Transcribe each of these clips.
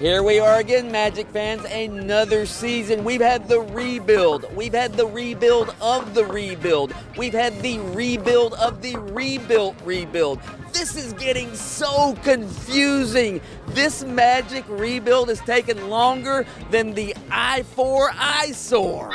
Here we are again, Magic fans, another season. We've had the rebuild. We've had the rebuild of the rebuild. We've had the rebuild of the rebuilt rebuild. This is getting so confusing. This Magic rebuild has taken longer than the I 4 eyesore.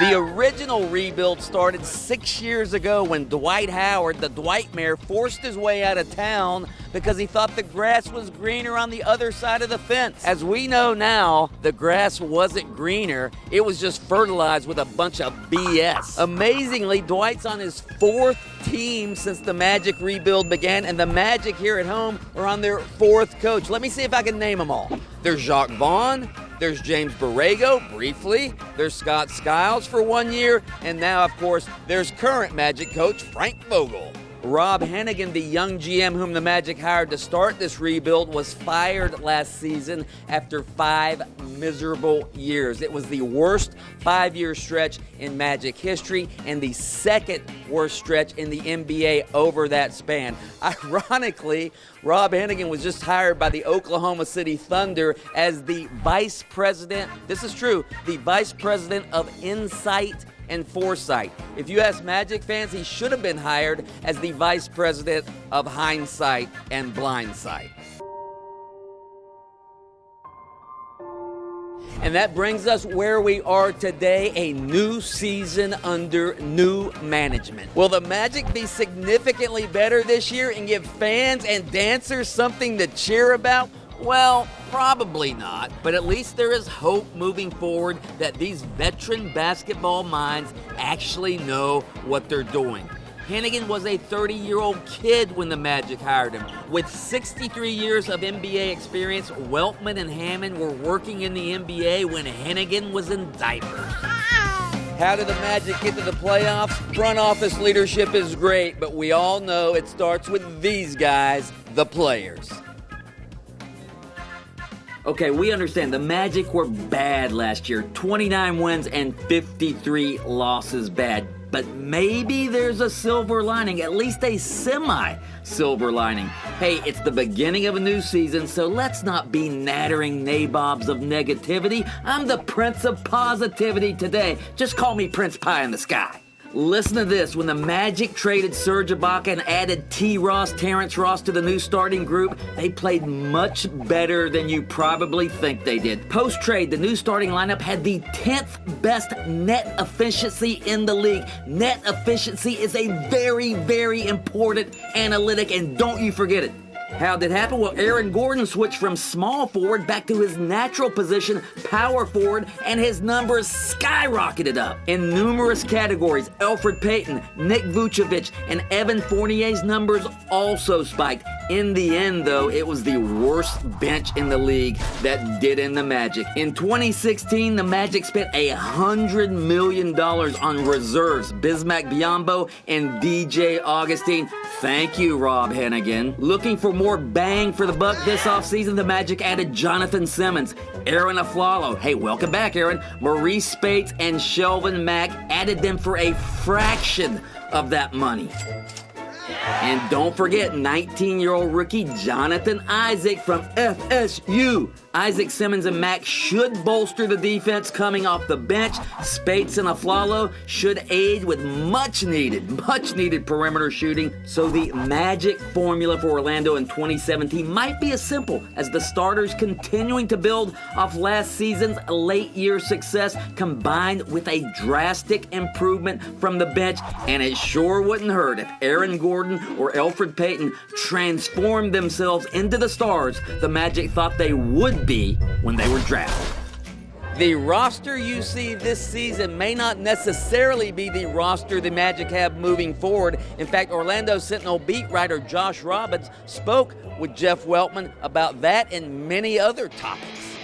The original rebuild started six years ago when Dwight Howard, the Dwightmare, forced his way out of town because he thought the grass was greener on the other side of the fence. As we know now, the grass wasn't greener, it was just fertilized with a bunch of BS. Amazingly, Dwight's on his fourth team since the Magic rebuild began, and the Magic here at home are on their fourth coach. Let me see if I can name them all. There's Jacque Vaughn, there's James Borrego, briefly. There's Scott Skiles for one year. And now, of course, there's current Magic coach Frank Vogel. Rob Hennigan, the young GM whom the Magic hired to start this rebuild, was fired last season after five miserable years. It was the worst five year stretch in Magic history and the second worst stretch in the NBA over that span. Ironically, Rob Hennigan was just hired by the Oklahoma City Thunder as the vice president. This is true, the vice president of insight and foresight. If you ask Magic fans, he should have been hired as the vice president of hindsight and blindsight. And that brings us where we are today a new season under new management. Will the Magic be significantly better this year and give fans and dancers something to cheer about? Well, probably not, but at least there is hope moving forward that these veteran basketball minds actually know what they're doing. Hennigan was a 30 year old kid when the Magic hired him. With 63 years of NBA experience, Weltman and Hammond were working in the NBA when Hennigan was in diapers. How did the Magic get to the playoffs? Front office leadership is great, but we all know it starts with these guys, the players. Okay, we understand the Magic were bad last year 29 wins and 53 losses bad. But maybe there's a silver lining, at least a semi silver lining. Hey, it's the beginning of a new season, so let's not be nattering nabobs of negativity. I'm the Prince of Positivity today. Just call me Prince Pie in the Sky. Listen to this. When the Magic traded Serge Ibaka and added T. Ross, Terrence Ross to the new starting group, they played much better than you probably think they did. Post trade, the new starting lineup had the 10th best net efficiency in the league. Net efficiency is a very, very important analytic, and don't you forget it. How did it happen? Well, Aaron Gordon switched from small forward back to his natural position, power forward, and his numbers skyrocketed up. In numerous categories, Elfrid Payton, Nick Vucevic, and Evan Fournier's numbers also spiked. In the end, though, it was the worst bench in the league that did in the Magic. In 2016, the Magic spent a $100 million on reserves, Bismack Biyombo and DJ Augustin. Thank you, Rob Hennigan. Looking for more bang for the buck this offseason, the Magic added Jonathan Simmons, Arron Afflalo. Hey, welcome back, Arron. Maurice Speights and Shelvin Mack added them for a fraction of that money. And don't forget 19 year old rookie Jonathan Isaac from FSU. Isaac Simmons and Mack should bolster the defense coming off the bench. Speights and Afflalo should aid with much needed, much needed perimeter shooting. So the magic formula for Orlando in 2017 might be as simple as the starters continuing to build off last season's late year success combined with a drastic improvement from the bench. And it sure wouldn't hurt if Aaron Gordon or Elfrid Payton transformed themselves into the stars the Magic thought they would be when they were drafted. The roster you see this season may not necessarily be the roster the Magic have moving forward. In fact, Orlando Sentinel beat writer Josh Robbins spoke with Jeff Weltman about that and many other topics.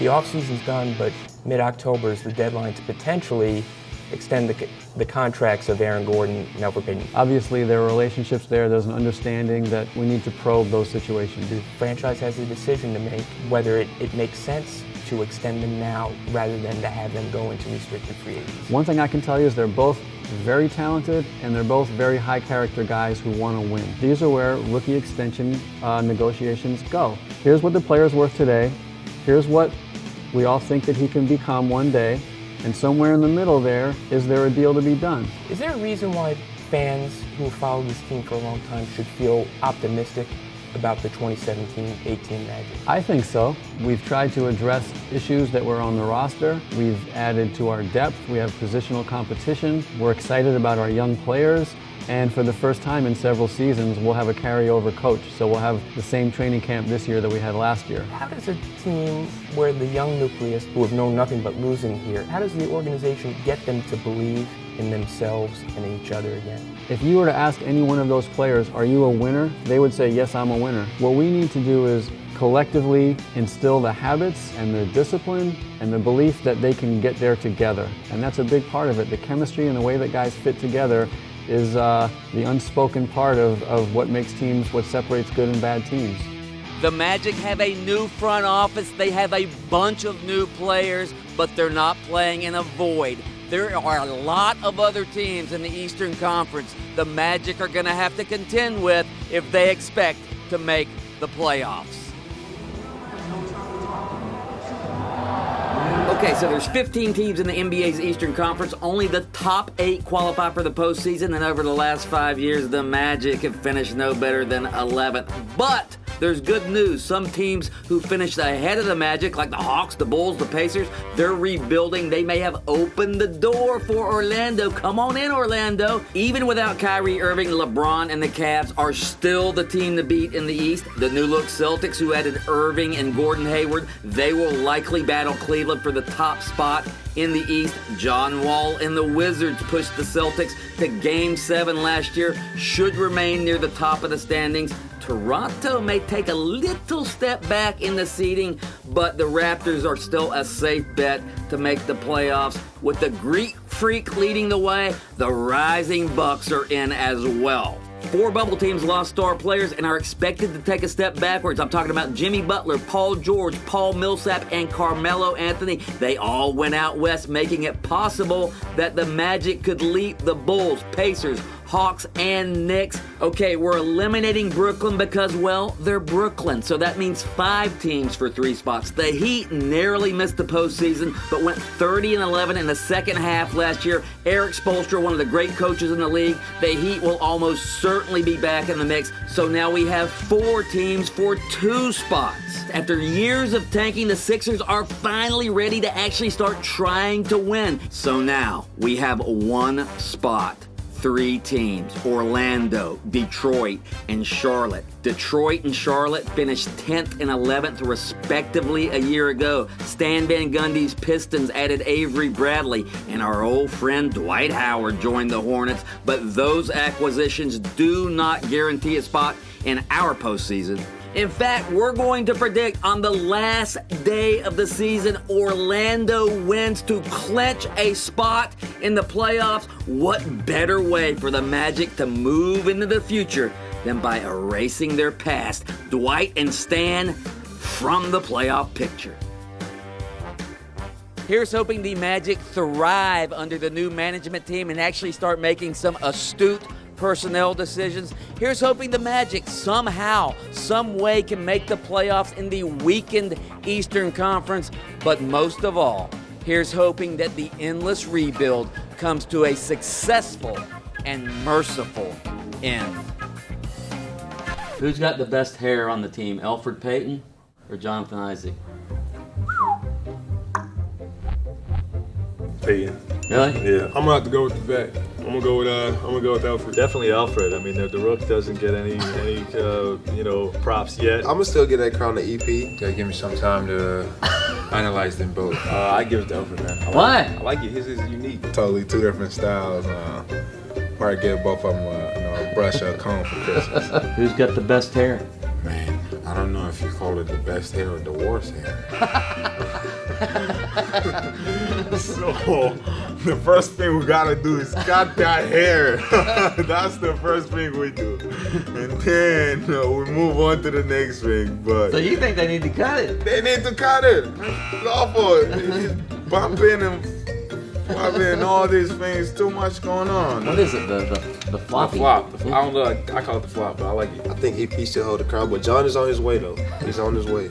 The offseason's done, but mid-October is the deadline to potentially extend the, the contracts of Aaron Gordon and Elfrid Payton. Obviously, there are relationships there. There's an understanding that we need to probe those situations. The franchise has a decision to make whether it, it makes sense to extend them now rather than to have them go into restricted free agency? One thing I can tell you is they're both very talented and they're both very high character guys who want to win. These are where rookie extension uh, negotiations go. Here's what the player's worth today. Here's what we all think that he can become one day. And somewhere in the middle there, is there a deal to be done? Is there a reason why fans who follow this team for a long time should feel optimistic about the 2017-18 Magic? I think so. We've tried to address issues that were on the roster. We've added to our depth. We have positional competition. We're excited about our young players. And for the first time in several seasons, we'll have a carryover coach. So we'll have the same training camp this year that we had last year. How does a team where the young nucleus, who have known nothing but losing here, how does the organization get them to believe in themselves and in each other again? If you were to ask any one of those players, are you a winner? They would say, yes, I'm a winner. What we need to do is collectively instill the habits and the discipline and the belief that they can get there together. And that's a big part of it. The chemistry and the way that guys fit together is uh, the unspoken part of, of what makes teams, what separates good and bad teams. The Magic have a new front office. They have a bunch of new players, but they're not playing in a void. There are a lot of other teams in the Eastern Conference the Magic are going to have to contend with if they expect to make the playoffs. Okay, so there's 15 teams in the NBA's Eastern Conference. Only the top eight qualify for the postseason, and over the last five years, the Magic have finished no better than 11th. But there's good news. Some teams who finished ahead of the Magic, like the Hawks, the Bulls, the Pacers, they're rebuilding. They may have opened the door for Orlando. Come on in, Orlando. Even without Kyrie Irving, LeBron and the Cavs are still the team to beat in the East. The new look Celtics, who added Irving and Gordon Hayward, they will likely battle Cleveland for the top spot in the East. John Wall and the Wizards pushed the Celtics to Game 7 last year, should remain near the top of the standings. Toronto may take a little step back in the seeding, but the Raptors are still a safe bet to make the playoffs. With the Greek Freak leading the way, the Rising Bucks are in as well. Four bubble teams lost star players and are expected to take a step backwards. I'm talking about Jimmy Butler, Paul George, Paul Millsap, and Carmelo Anthony. They all went out west, making it possible that the Magic could leap the Bulls, Pacers, Hawks, and Knicks. Okay, we're eliminating Brooklyn because, well, they're Brooklyn. So that means five teams for three spots. The Heat narrowly missed the postseason, but went 30 and 11 in the second half last year. Erik Spoelstra, one of the great coaches in the league, the Heat will almost certainly be back in the mix. So now we have four teams for two spots. After years of tanking, the Sixers are finally ready to actually start trying to win. So now we have one spot three teams Orlando, Detroit, and Charlotte. Detroit and Charlotte finished 10th and 11th, respectively, a year ago. Stan Van Gundy's Pistons added Avery Bradley, and our old friend Dwight Howard joined the Hornets. But those acquisitions do not guarantee a spot in our postseason. In fact, we're going to predict on the last day of the season, Orlando wins to clinch a spot in the playoffs. What better way for the Magic to move into the future than by erasing their past, Dwight and Stan, from the playoff picture? Here's hoping the Magic thrive under the new management team and actually start making some astute personnel decisions. Here's hoping the Magic somehow, some way can make the playoffs in the weakened Eastern Conference. But most of all, here's hoping that the endless rebuild comes to a successful and merciful end. Who's got the best hair on the team, Elfrid Payton or Jonathan Isaac? Payton. Really? Yeah. I'm gonna have to go with the vet. I'm gonna go with uh, I'm gonna go with Elfrid. Definitely Alfred. I mean, the, the Rook doesn't get any any uh, you know props yet. I'm gonna still get that crown to EP. Gotta give me some time to analyze them both. Uh, I give it to Alfred, man. I like Why? it. I like it. His is unique. Totally two different styles. Uh, probably give both of them a, you know, a brush or a comb for Christmas. Who's got the best hair? Man, I don't know if you call it the best hair or the worst hair. So the first thing we gotta do is cut that hair. That's the first thing we do. and then uh, we move on to the next thing. But So you think they need to cut it? they need to cut it. It's awful. It's bumping and popping all these things. Too much going on. What is it? The the, the The flop. The, I don't know. I, I call it the flop, but I like it. I think EP still hold the crown, but John is on his way though. He's on his way.